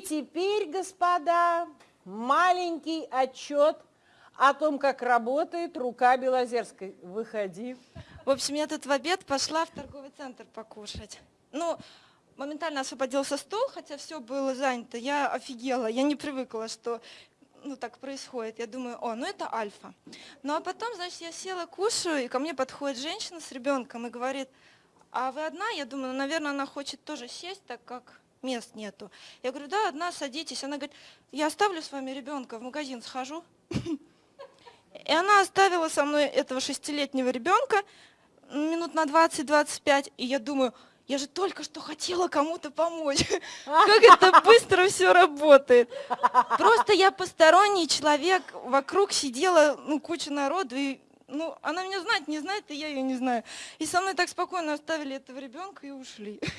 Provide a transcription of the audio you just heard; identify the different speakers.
Speaker 1: И теперь, господа, маленький отчет о том, как работает рука Белозерской. Выходи.
Speaker 2: В общем, я тут в обед пошла в торговый центр покушать. Ну, моментально освободился стол, хотя все было занято. Я офигела, я не привыкла, что ну, так происходит. Я думаю, о, ну это альфа. Ну а потом, значит, я села, кушаю, и ко мне подходит женщина с ребенком и говорит, а вы одна? Я думаю, ну, наверное, она хочет тоже сесть, так как мест нету. Я говорю, да, одна, садитесь. Она говорит, я оставлю с вами ребенка, в магазин схожу. И она оставила со мной этого шестилетнего ребенка минут на 20-25, и я думаю, я же только что хотела кому-то помочь. Как это быстро все работает. Просто я посторонний человек, вокруг сидела ну, куча народу, и ну, она меня знает, не знает, и я ее не знаю. И со мной так спокойно оставили этого ребенка и ушли.